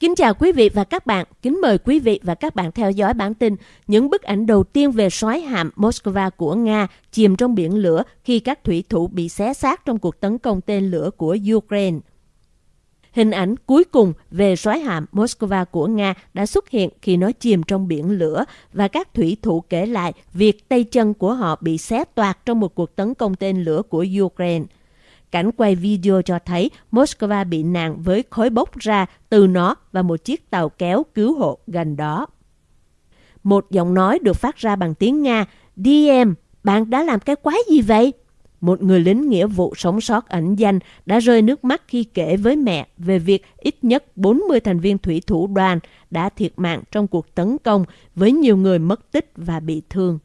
Kính chào quý vị và các bạn. Kính mời quý vị và các bạn theo dõi bản tin những bức ảnh đầu tiên về soái hạm Moscow của Nga chìm trong biển lửa khi các thủy thủ bị xé xác trong cuộc tấn công tên lửa của Ukraine. Hình ảnh cuối cùng về soái hạm Moscow của Nga đã xuất hiện khi nó chìm trong biển lửa và các thủy thủ kể lại việc tay chân của họ bị xé toạc trong một cuộc tấn công tên lửa của Ukraine. Cảnh quay video cho thấy Moscow bị nạn với khói bốc ra từ nó và một chiếc tàu kéo cứu hộ gần đó. Một giọng nói được phát ra bằng tiếng Nga, DM, bạn đã làm cái quái gì vậy? Một người lính nghĩa vụ sống sót ẩn danh đã rơi nước mắt khi kể với mẹ về việc ít nhất 40 thành viên thủy thủ đoàn đã thiệt mạng trong cuộc tấn công với nhiều người mất tích và bị thương.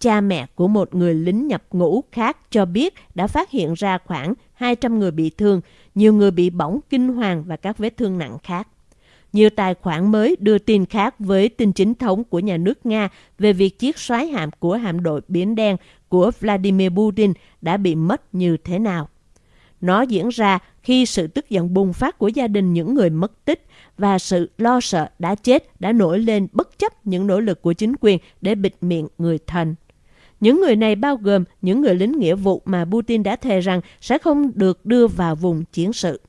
Cha mẹ của một người lính nhập ngũ khác cho biết đã phát hiện ra khoảng 200 người bị thương, nhiều người bị bỏng kinh hoàng và các vết thương nặng khác. Nhiều tài khoản mới đưa tin khác với tin chính thống của nhà nước Nga về việc chiếc xoáy hạm của hạm đội Biển Đen của Vladimir Putin đã bị mất như thế nào. Nó diễn ra khi sự tức giận bùng phát của gia đình những người mất tích và sự lo sợ đã chết đã nổi lên bất chấp những nỗ lực của chính quyền để bịt miệng người thân. Những người này bao gồm những người lính nghĩa vụ mà Putin đã thề rằng sẽ không được đưa vào vùng chiến sự.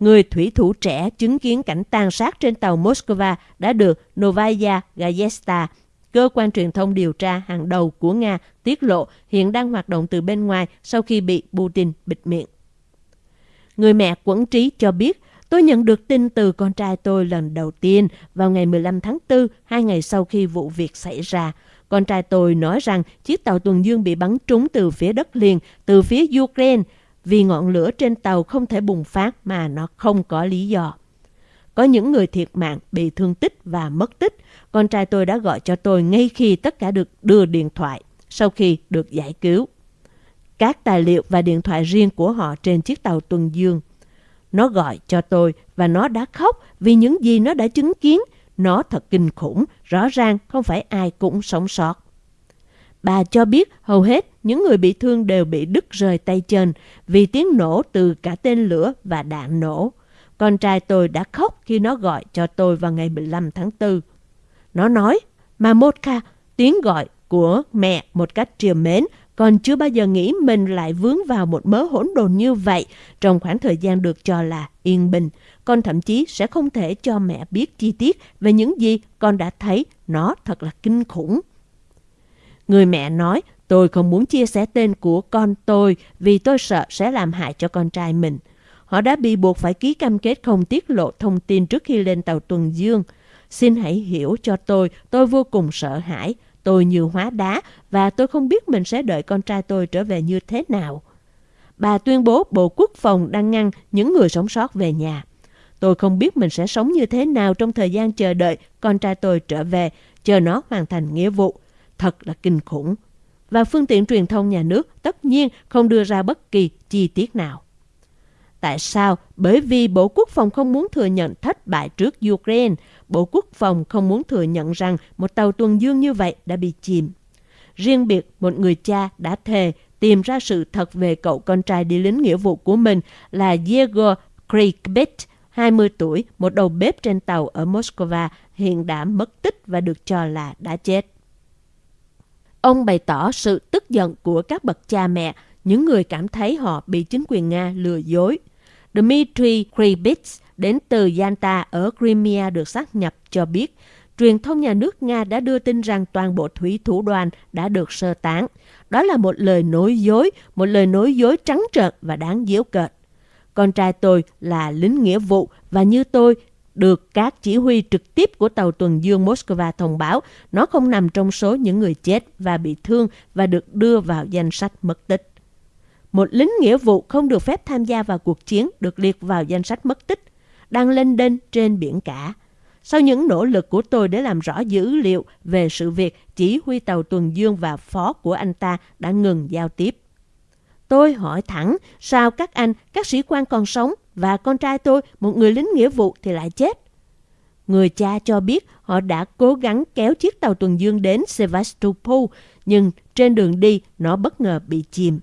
Người thủy thủ trẻ chứng kiến cảnh tàn sát trên tàu Moscow đã được Novaya Gazeta, cơ quan truyền thông điều tra hàng đầu của Nga, tiết lộ hiện đang hoạt động từ bên ngoài sau khi bị Putin bịt miệng. Người mẹ quẫn trí cho biết, tôi nhận được tin từ con trai tôi lần đầu tiên vào ngày 15 tháng 4, hai ngày sau khi vụ việc xảy ra. Con trai tôi nói rằng chiếc tàu tuần dương bị bắn trúng từ phía đất liền, từ phía Ukraine, vì ngọn lửa trên tàu không thể bùng phát mà nó không có lý do. Có những người thiệt mạng, bị thương tích và mất tích. Con trai tôi đã gọi cho tôi ngay khi tất cả được đưa điện thoại, sau khi được giải cứu. Các tài liệu và điện thoại riêng của họ trên chiếc tàu tuần dương. Nó gọi cho tôi và nó đã khóc vì những gì nó đã chứng kiến nó thật kinh khủng, rõ ràng không phải ai cũng sống sót. Bà cho biết hầu hết những người bị thương đều bị đứt rời tay chân vì tiếng nổ từ cả tên lửa và đạn nổ. Con trai tôi đã khóc khi nó gọi cho tôi vào ngày 15 tháng 4. Nó nói, mà Motka, tiếng gọi của mẹ một cách triều mến, còn chưa bao giờ nghĩ mình lại vướng vào một mớ hỗn độn như vậy trong khoảng thời gian được cho là yên bình. Con thậm chí sẽ không thể cho mẹ biết chi tiết về những gì con đã thấy. Nó thật là kinh khủng. Người mẹ nói, tôi không muốn chia sẻ tên của con tôi vì tôi sợ sẽ làm hại cho con trai mình. Họ đã bị buộc phải ký cam kết không tiết lộ thông tin trước khi lên tàu tuần dương. Xin hãy hiểu cho tôi, tôi vô cùng sợ hãi. Tôi như hóa đá và tôi không biết mình sẽ đợi con trai tôi trở về như thế nào. Bà tuyên bố Bộ Quốc phòng đang ngăn những người sống sót về nhà. Tôi không biết mình sẽ sống như thế nào trong thời gian chờ đợi con trai tôi trở về, chờ nó hoàn thành nghĩa vụ. Thật là kinh khủng. Và phương tiện truyền thông nhà nước tất nhiên không đưa ra bất kỳ chi tiết nào. Tại sao? Bởi vì Bộ Quốc phòng không muốn thừa nhận thất bại trước Ukraine. Bộ Quốc phòng không muốn thừa nhận rằng một tàu tuần dương như vậy đã bị chìm. Riêng biệt, một người cha đã thề tìm ra sự thật về cậu con trai đi lính nghĩa vụ của mình là Yegor krikbit 20 tuổi, một đầu bếp trên tàu ở Moscow, hiện đã mất tích và được cho là đã chết. Ông bày tỏ sự tức giận của các bậc cha mẹ, những người cảm thấy họ bị chính quyền Nga lừa dối. Dmitry Kribits đến từ Yalta ở Crimea được xác nhập cho biết truyền thông nhà nước Nga đã đưa tin rằng toàn bộ thủy thủ đoàn đã được sơ tán. Đó là một lời nói dối, một lời nói dối trắng trợn và đáng giễu cợt. Con trai tôi là lính nghĩa vụ và như tôi được các chỉ huy trực tiếp của tàu tuần dương Moscow thông báo nó không nằm trong số những người chết và bị thương và được đưa vào danh sách mất tích. Một lính nghĩa vụ không được phép tham gia vào cuộc chiến được liệt vào danh sách mất tích, đang lên đên trên biển cả. Sau những nỗ lực của tôi để làm rõ dữ liệu về sự việc chỉ huy tàu tuần dương và phó của anh ta đã ngừng giao tiếp. Tôi hỏi thẳng, sao các anh, các sĩ quan còn sống và con trai tôi, một người lính nghĩa vụ thì lại chết? Người cha cho biết họ đã cố gắng kéo chiếc tàu tuần dương đến Sevastopol, nhưng trên đường đi nó bất ngờ bị chìm.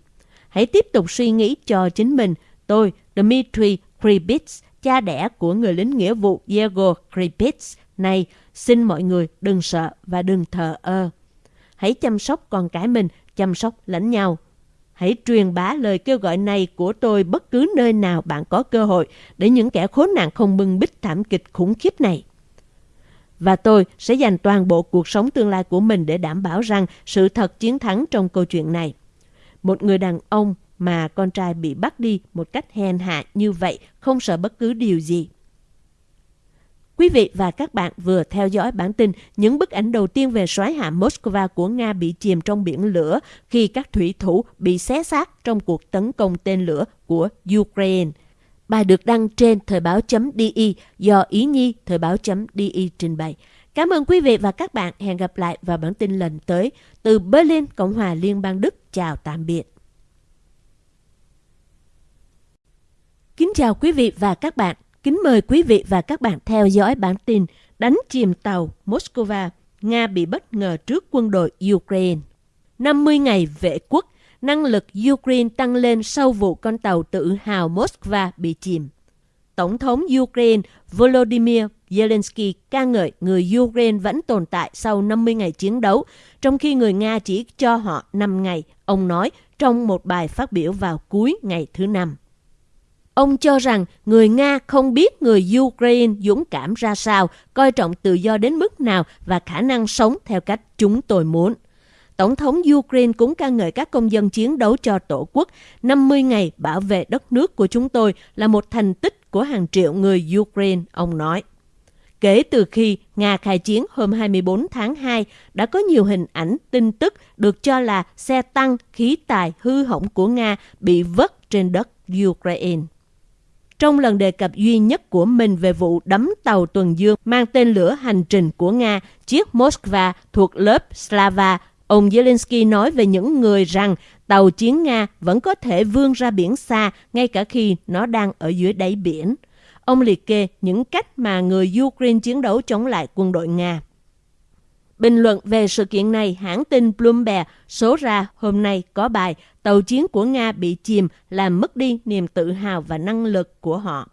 Hãy tiếp tục suy nghĩ cho chính mình. Tôi, Dmitry Kripitz, cha đẻ của người lính nghĩa vụ Diego Kripitz này, xin mọi người đừng sợ và đừng thờ ơ. Hãy chăm sóc con cái mình, chăm sóc lẫn nhau. Hãy truyền bá lời kêu gọi này của tôi bất cứ nơi nào bạn có cơ hội, để những kẻ khốn nạn không bưng bít thảm kịch khủng khiếp này. Và tôi sẽ dành toàn bộ cuộc sống tương lai của mình để đảm bảo rằng sự thật chiến thắng trong câu chuyện này. Một người đàn ông mà con trai bị bắt đi một cách hèn hạ như vậy không sợ bất cứ điều gì. Quý vị và các bạn vừa theo dõi bản tin những bức ảnh đầu tiên về soái hạm Moscow của Nga bị chìm trong biển lửa khi các thủy thủ bị xé xác trong cuộc tấn công tên lửa của Ukraine. Bài được đăng trên thời báo.di do Ý Nhi thời báo.di trình bày. Cảm ơn quý vị và các bạn. Hẹn gặp lại vào bản tin lần tới. Từ Berlin, Cộng hòa Liên bang Đức. Chào tạm biệt. Kính chào quý vị và các bạn. Kính mời quý vị và các bạn theo dõi bản tin đánh chìm tàu Moscow, Nga bị bất ngờ trước quân đội Ukraine. 50 ngày vệ quốc, năng lực Ukraine tăng lên sau vụ con tàu tự hào Moskva bị chìm. Tổng thống Ukraine Volodymyr Zelensky ca ngợi người Ukraine vẫn tồn tại sau 50 ngày chiến đấu, trong khi người Nga chỉ cho họ 5 ngày, ông nói trong một bài phát biểu vào cuối ngày thứ năm. Ông cho rằng người Nga không biết người Ukraine dũng cảm ra sao, coi trọng tự do đến mức nào và khả năng sống theo cách chúng tôi muốn. Tổng thống Ukraine cũng ca ngợi các công dân chiến đấu cho Tổ quốc. 50 ngày bảo vệ đất nước của chúng tôi là một thành tích của hàng triệu người Ukraine, ông nói. Kể từ khi Nga khai chiến hôm 24 tháng 2, đã có nhiều hình ảnh, tin tức được cho là xe tăng, khí tài hư hỏng của Nga bị vất trên đất Ukraine. Trong lần đề cập duy nhất của mình về vụ đắm tàu tuần dương mang tên lửa hành trình của Nga, chiếc Moskva thuộc lớp Slava, ông Zelensky nói về những người rằng tàu chiến Nga vẫn có thể vươn ra biển xa ngay cả khi nó đang ở dưới đáy biển. Ông liệt kê những cách mà người Ukraine chiến đấu chống lại quân đội Nga. Bình luận về sự kiện này, hãng tin Bloomberg số ra hôm nay có bài tàu chiến của Nga bị chìm làm mất đi niềm tự hào và năng lực của họ.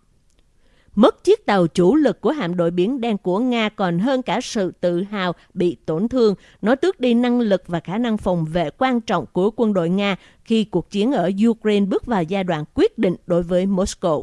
Mất chiếc tàu chủ lực của hạm đội biển đen của Nga còn hơn cả sự tự hào bị tổn thương. Nó tước đi năng lực và khả năng phòng vệ quan trọng của quân đội Nga khi cuộc chiến ở Ukraine bước vào giai đoạn quyết định đối với Moscow.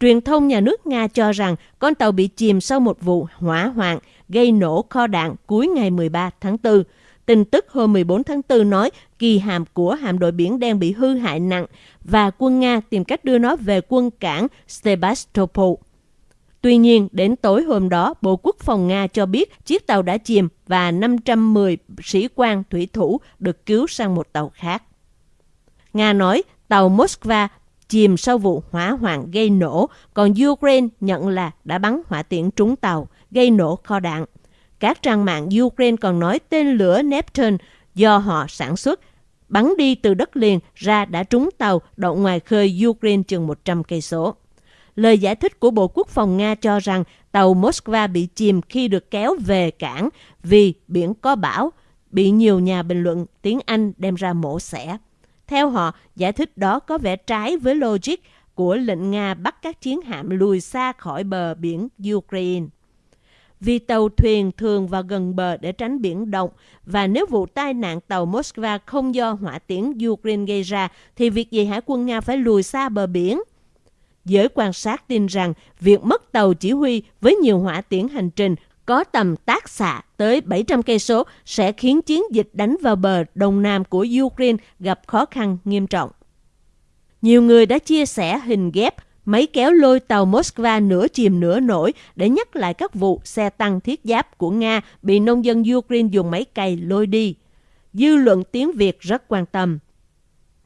Truyền thông nhà nước Nga cho rằng con tàu bị chìm sau một vụ hỏa hoạn gây nổ kho đạn cuối ngày 13 tháng 4. Tin tức hôm 14 tháng 4 nói kỳ hàm của hạm đội biển đen bị hư hại nặng và quân Nga tìm cách đưa nó về quân cảng Sebastopol. Tuy nhiên, đến tối hôm đó, Bộ Quốc phòng Nga cho biết chiếc tàu đã chìm và 510 sĩ quan thủy thủ được cứu sang một tàu khác. Nga nói tàu Moskva chìm sau vụ hỏa hoạn gây nổ, còn Ukraine nhận là đã bắn hỏa tiễn trúng tàu, gây nổ kho đạn. Các trang mạng Ukraine còn nói tên lửa Neptune do họ sản xuất bắn đi từ đất liền ra đã trúng tàu đậu ngoài khơi Ukraine chừng 100 cây số. Lời giải thích của Bộ Quốc phòng Nga cho rằng tàu Moskva bị chìm khi được kéo về cảng vì biển có bão, bị nhiều nhà bình luận tiếng Anh đem ra mổ xẻ. Theo họ, giải thích đó có vẻ trái với logic của lệnh Nga bắt các chiến hạm lùi xa khỏi bờ biển Ukraine. Vì tàu thuyền thường vào gần bờ để tránh biển động và nếu vụ tai nạn tàu Moskva không do hỏa tiễn Ukraine gây ra thì việc gì hải quân Nga phải lùi xa bờ biển? Giới quan sát tin rằng việc mất tàu chỉ huy với nhiều hỏa tiễn hành trình có tầm tác xạ tới 700 cây số sẽ khiến chiến dịch đánh vào bờ đông nam của Ukraine gặp khó khăn nghiêm trọng. Nhiều người đã chia sẻ hình ghép máy kéo lôi tàu Moskva nửa chìm nửa nổi để nhắc lại các vụ xe tăng thiết giáp của Nga bị nông dân Ukraine dùng máy cày lôi đi. Dư luận tiếng Việt rất quan tâm.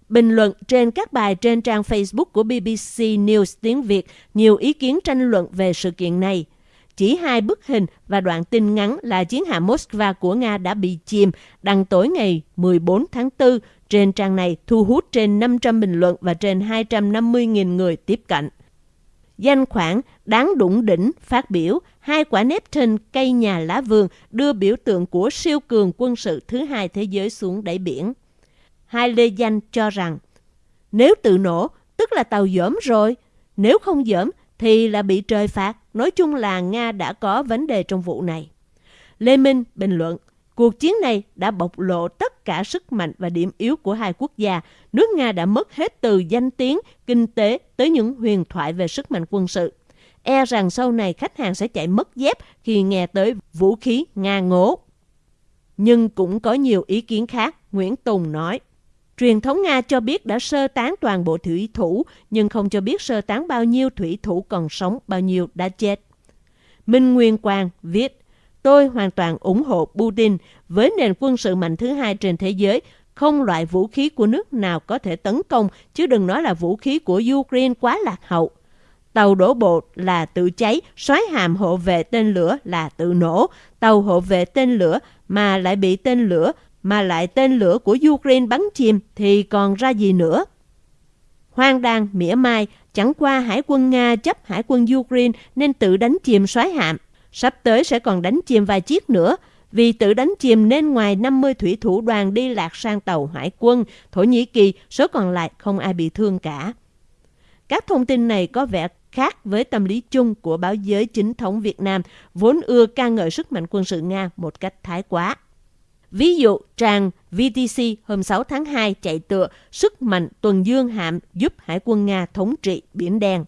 Bình luận trên các bài trên trang Facebook của BBC News tiếng Việt, nhiều ý kiến tranh luận về sự kiện này. Chỉ hai bức hình và đoạn tin ngắn là chiến hạm Moskva của Nga đã bị chìm đăng tối ngày 14 tháng 4 trên trang này thu hút trên 500 bình luận và trên 250.000 người tiếp cận. Danh khoản đáng đụng đỉnh phát biểu hai quả Neptune cây nhà lá vườn đưa biểu tượng của siêu cường quân sự thứ hai thế giới xuống đáy biển. Hai lê danh cho rằng nếu tự nổ tức là tàu dởm rồi, nếu không dởm thì là bị trời phạt. Nói chung là Nga đã có vấn đề trong vụ này. Lê Minh bình luận, cuộc chiến này đã bộc lộ tất cả sức mạnh và điểm yếu của hai quốc gia. Nước Nga đã mất hết từ danh tiếng, kinh tế tới những huyền thoại về sức mạnh quân sự. E rằng sau này khách hàng sẽ chạy mất dép khi nghe tới vũ khí Nga ngố. Nhưng cũng có nhiều ý kiến khác, Nguyễn Tùng nói. Truyền thống Nga cho biết đã sơ tán toàn bộ thủy thủ, nhưng không cho biết sơ tán bao nhiêu thủy thủ còn sống, bao nhiêu đã chết. Minh Nguyên Quang viết, Tôi hoàn toàn ủng hộ Putin với nền quân sự mạnh thứ hai trên thế giới. Không loại vũ khí của nước nào có thể tấn công, chứ đừng nói là vũ khí của Ukraine quá lạc hậu. Tàu đổ bộ là tự cháy, xoáy hàm hộ vệ tên lửa là tự nổ. Tàu hộ vệ tên lửa mà lại bị tên lửa, mà lại tên lửa của Ukraine bắn chìm thì còn ra gì nữa. Hoang đang mỉa mai, chẳng qua hải quân Nga chấp hải quân Ukraine nên tự đánh chìm xoáy hạm. Sắp tới sẽ còn đánh chìm vài chiếc nữa. Vì tự đánh chìm nên ngoài 50 thủy thủ đoàn đi lạc sang tàu hải quân, Thổ Nhĩ Kỳ, số còn lại không ai bị thương cả. Các thông tin này có vẻ khác với tâm lý chung của báo giới chính thống Việt Nam, vốn ưa ca ngợi sức mạnh quân sự Nga một cách thái quá. Ví dụ, trang VTC hôm 6 tháng 2 chạy tựa sức mạnh tuần dương hạm giúp Hải quân Nga thống trị Biển Đen.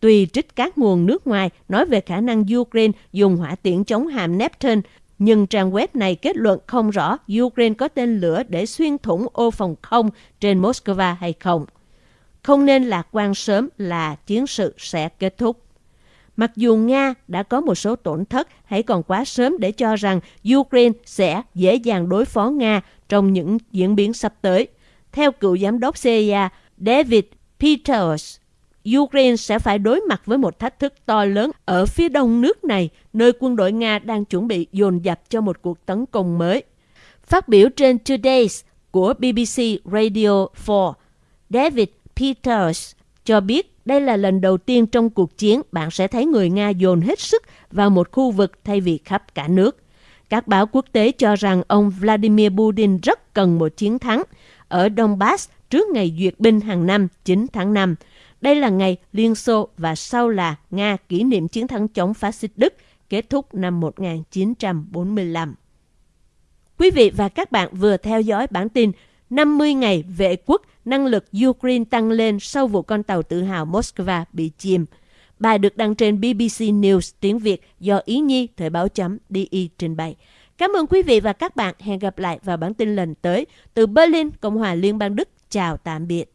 Tuy trích các nguồn nước ngoài nói về khả năng Ukraine dùng hỏa tiễn chống hạm Neptune, nhưng trang web này kết luận không rõ Ukraine có tên lửa để xuyên thủng ô phòng không trên Moscow hay không. Không nên lạc quan sớm là chiến sự sẽ kết thúc. Mặc dù Nga đã có một số tổn thất, hãy còn quá sớm để cho rằng Ukraine sẽ dễ dàng đối phó Nga trong những diễn biến sắp tới. Theo cựu giám đốc CIA David Peters, Ukraine sẽ phải đối mặt với một thách thức to lớn ở phía đông nước này, nơi quân đội Nga đang chuẩn bị dồn dập cho một cuộc tấn công mới. Phát biểu trên Today's của BBC Radio 4, David Peters cho biết đây là lần đầu tiên trong cuộc chiến, bạn sẽ thấy người Nga dồn hết sức vào một khu vực thay vì khắp cả nước. Các báo quốc tế cho rằng ông Vladimir Putin rất cần một chiến thắng ở Donbass, trước ngày duyệt binh hàng năm 9 tháng 5. Đây là ngày Liên Xô và sau là Nga kỷ niệm chiến thắng chống phát xít Đức, kết thúc năm 1945. Quý vị và các bạn vừa theo dõi bản tin 50 ngày vệ quốc, năng lực Ukraine tăng lên sau vụ con tàu tự hào Moscow bị chìm. Bài được đăng trên BBC News tiếng Việt do Ý Nhi Thời báo chấm DI trình bày. Cảm ơn quý vị và các bạn. Hẹn gặp lại vào bản tin lần tới. Từ Berlin, Cộng hòa Liên bang Đức. Chào tạm biệt.